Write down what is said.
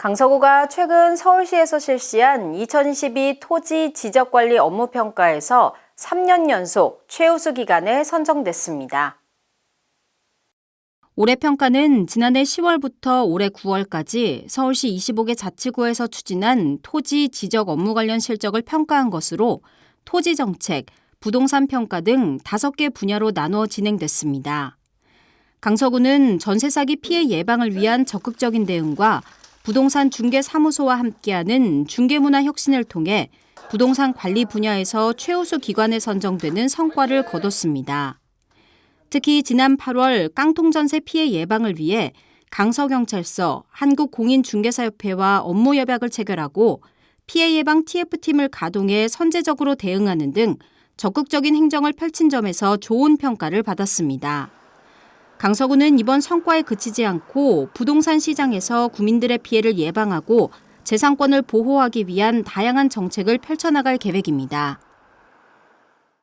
강서구가 최근 서울시에서 실시한 2022 토지 지적관리 업무평가에서 3년 연속 최우수 기관에 선정됐습니다. 올해 평가는 지난해 10월부터 올해 9월까지 서울시 25개 자치구에서 추진한 토지 지적 업무 관련 실적을 평가한 것으로 토지 정책, 부동산 평가 등 5개 분야로 나누어 진행됐습니다. 강서구는 전세 사기 피해 예방을 위한 적극적인 대응과 부동산 중개 사무소와 함께하는 중개 문화 혁신을 통해 부동산 관리 분야에서 최우수 기관에 선정되는 성과를 거뒀습니다. 특히 지난 8월 깡통 전세 피해 예방을 위해 강서경찰서, 한국공인중개사협회와 업무 협약을 체결하고 피해 예방 TF팀을 가동해 선제적으로 대응하는 등 적극적인 행정을 펼친 점에서 좋은 평가를 받았습니다. 강서구는 이번 성과에 그치지 않고 부동산 시장에서 국민들의 피해를 예방하고 재산권을 보호하기 위한 다양한 정책을 펼쳐나갈 계획입니다.